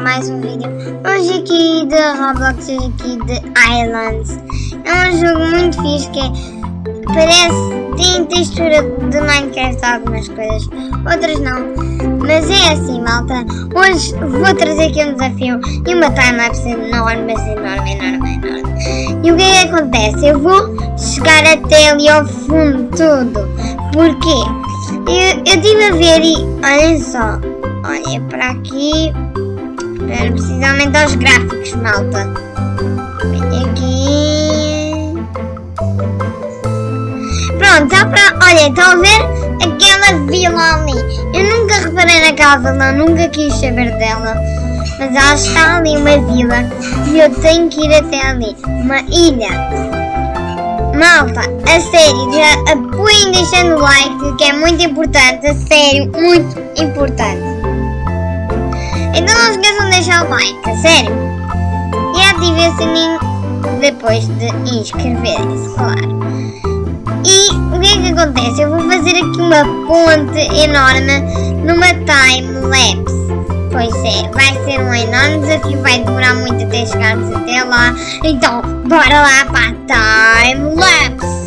mais um vídeo. Hoje aqui de Roblox, hoje aqui de Islands. É um jogo muito fixe que é, parece, tem textura de Minecraft algumas coisas, outras não. Mas é assim malta, hoje vou trazer aqui um desafio e uma timelapse enorme, mas enorme, enorme, enorme. E o que é que acontece? Eu vou chegar até ali ao fundo tudo. Porquê? Eu, eu estive a ver e olhem só, olha para aqui, para precisamente aos gráficos, malta. Vem aqui. Pronto, já para, olha, estão a ver aquela vila ali. Eu nunca reparei naquela vila, nunca quis saber dela. Mas ela está ali, uma vila, e eu tenho que ir até ali, uma ilha. Malta, a sério, já apoiem deixando o like, que é muito importante, a sério, muito importante. Então não esqueçam de deixar o like, sério. E ativem o sininho depois de inscreverem-se, claro. E o que é que acontece? Eu vou fazer aqui uma ponte enorme numa time-lapse. Pois é, vai ser um enorme desafio, vai demorar muito até chegarmos até lá. Então, bora lá para a time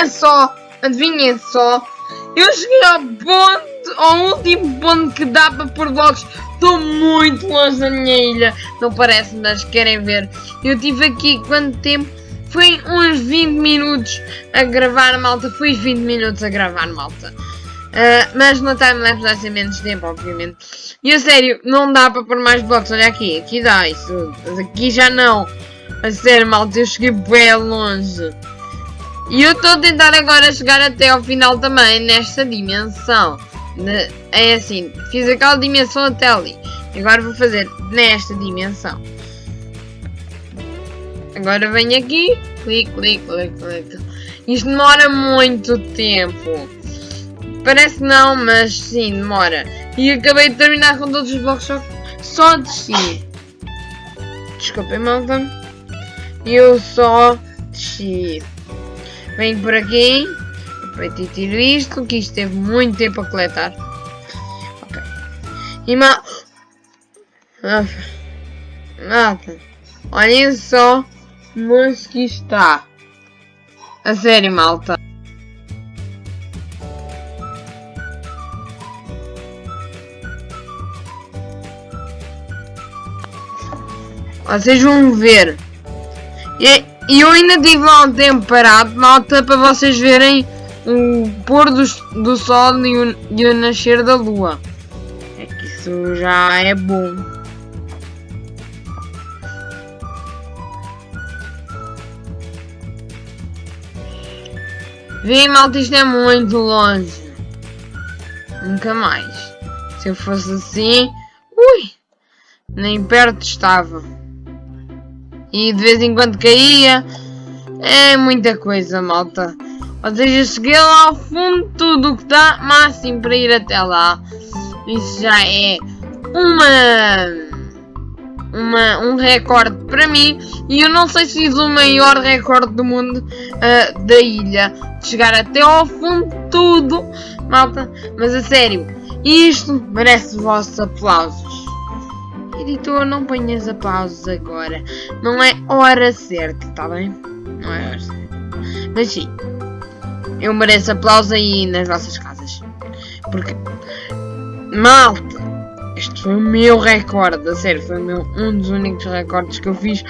adivinha só, adivinha só, eu cheguei ao ponto, ao último ponto que dá para pôr blocos, estou muito longe da minha ilha, não parece, mas querem ver, eu tive aqui quanto tempo? Foi uns 20 minutos a gravar, malta, foi 20 minutos a gravar, malta. Uh, mas no timelapse vai ser menos tempo, obviamente. E a sério, não dá para pôr mais blocos. Olha aqui, aqui dá isso. Mas aqui já não. A sério, malta, eu cheguei bem longe. E eu estou a tentar agora chegar até ao final também nesta dimensão. É assim, fiz aquela dimensão até ali. Agora vou fazer nesta dimensão. Agora venho aqui, clique, clique, clique, clique. Isto demora muito tempo. Parece não, mas sim, demora. E acabei de terminar com todos os blocos só, só desci. Desculpem, malta. Eu só desci. Vem por aqui. Aproveito e tiro isto, que isto teve muito tempo a coletar. Ok. E ma... Ah, Nada. Olhem só mas que está. A sério, malta. Vocês vão ver. E, e eu ainda tive lá um tempo parado, malta, para vocês verem o pôr do, do sol e o, e o nascer da lua. É que isso já é bom. Vem, malta, isto é muito longe. Nunca mais. Se eu fosse assim, ui, nem perto estava. E de vez em quando caía. É muita coisa, malta. Ou seja, cheguei lá ao fundo tudo o que dá máximo para ir até lá. Isso já é uma, uma um recorde para mim. E eu não sei se fiz o maior recorde do mundo uh, da ilha. De chegar até ao fundo tudo, malta. Mas a sério, isto merece os vossos aplausos. Editor, não ponhas aplausos agora. Não é hora certa, tá bem? Não é hora certa. Mas sim, eu mereço aplausos aí nas vossas casas. Porque, malta, este foi o meu recorde, a sério, foi meu, um dos únicos recordes que eu fiz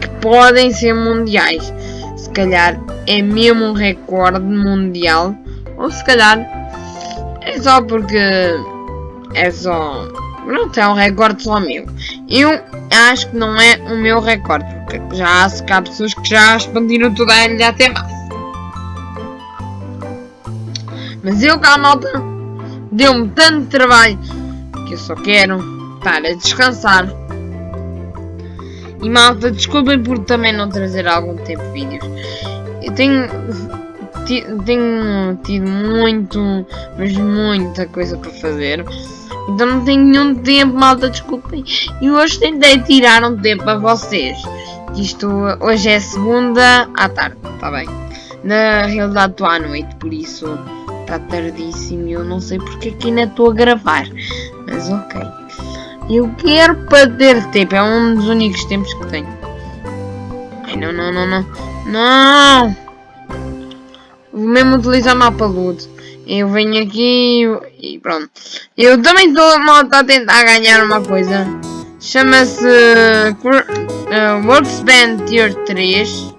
que podem ser mundiais. Se calhar é mesmo um recorde mundial, ou se calhar é só porque é só Pronto, é um recorde só meu. Eu acho que não é o meu recorde, porque já há, há pessoas que já expandiram toda a ilha até mais. Mas eu, cá, malta, deu-me tanto trabalho que eu só quero estar a descansar. E malta, desculpem por também não trazer algum tempo vídeos. Eu tenho, tenho tido muito, mas muita coisa para fazer. Então não tenho nenhum tempo, malta, desculpem. E hoje tentei tirar um tempo a vocês. Isto hoje é segunda à tarde, está bem? Na realidade estou à noite, por isso está tardíssimo e eu não sei porque aqui ainda estou a gravar. Mas ok. Eu quero perder tempo, é um dos únicos tempos que tenho. Ai não, não, não, não. Não! Vou mesmo utilizar mapa loot. Eu venho aqui e pronto. Eu também estou a tentar ganhar uma coisa. Chama-se uh, Worksband Tier 3.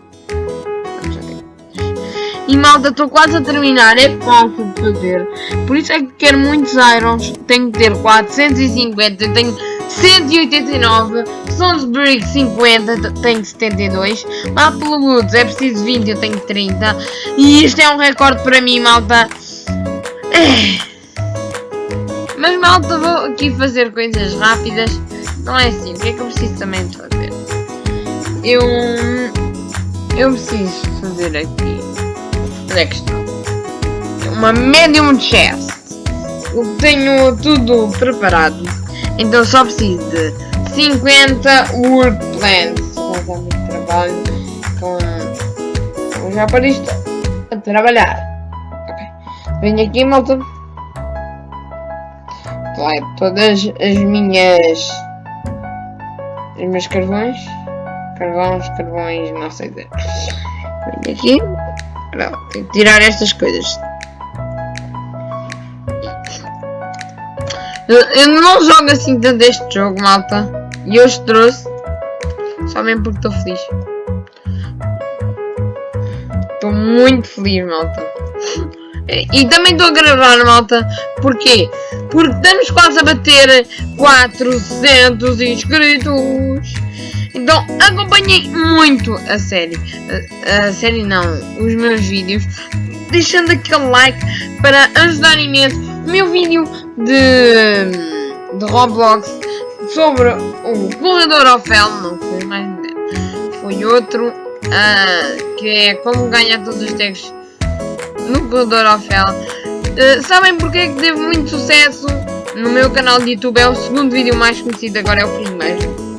E malta, estou quase a terminar, é fácil de fazer. Por isso é que quero muitos irons. Tenho que ter 450, eu tenho 189. Sonsbury 50, tenho 72. Apple Woods é preciso 20, eu tenho 30. E isto é um recorde para mim, malta. Mas malta, vou aqui fazer coisas rápidas. Não é assim, o que é que eu preciso também de fazer? Eu... Eu preciso fazer aqui... Onde é que está? Uma medium chest. Eu tenho tudo preparado. Então só preciso de 50 wood plants. Vou dar muito trabalho com... Vou já para isto a trabalhar. Venho aqui, malta. Vai todas as minhas. Os meus carvões. Carvões, carvões, não sei dizer. Venho aqui. Agora, tenho que tirar estas coisas. Eu, eu, não jogo assim tanto este jogo, malta. E hoje trouxe. Só mesmo porque estou feliz. Estou muito feliz, malta. E também estou a gravar, malta. Porquê? Porque estamos quase a bater 400 inscritos. Então acompanhei muito a série. A, a série não, os meus vídeos. Deixando aquele like para ajudar imenso. Meu vídeo de, de Roblox sobre o corredor ao fel, não foi mais foi outro, uh, que é como ganhar todos os tags no Corredor Ofel. Uh, sabem porque é que teve muito sucesso no meu canal de YouTube? É o segundo vídeo mais conhecido, agora é o primeiro.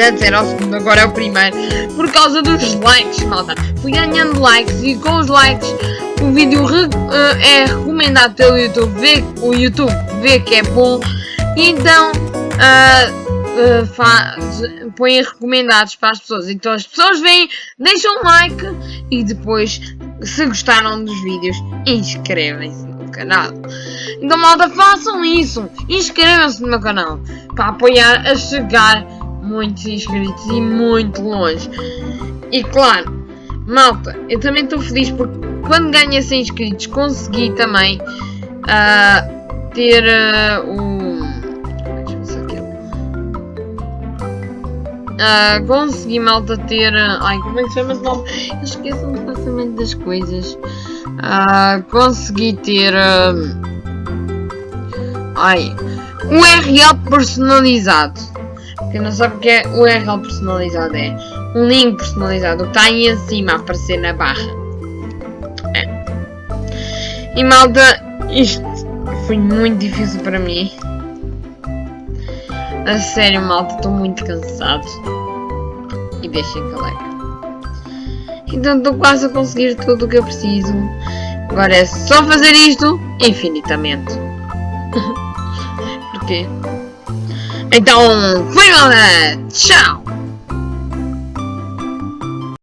Antes era o segundo, agora é o primeiro. Por causa dos likes, malta. Fui ganhando likes e com os likes o vídeo re, uh, é recomendado pelo YouTube. Vê, o YouTube vê que é bom. Então uh, uh, põe recomendados para as pessoas. Então as pessoas vêm, deixam um like e depois, se gostaram dos vídeos, inscrevem-se no canal. Então malta, façam isso. Inscrevam-se no meu canal para apoiar a chegar muitos inscritos e muito longe. E claro, malta, eu também estou feliz porque quando ganhei 100 inscritos consegui também uh, ter uh, o. Uh, consegui malta ter. ai, como é que se chama esse nome? Eu esqueço-me facilmente das coisas. Uh, consegui ter. ai, um URL personalizado. Quem não sabe o que é URL personalizado é um link personalizado, que está aí em cima a aparecer na barra. É. E malta, isto foi muito difícil para mim. A sério malta, estou muito cansado. E deixem que like. Então estou quase a conseguir tudo o que eu preciso. Agora é só fazer isto infinitamente. Porquê? Então, fui galera! Tchau!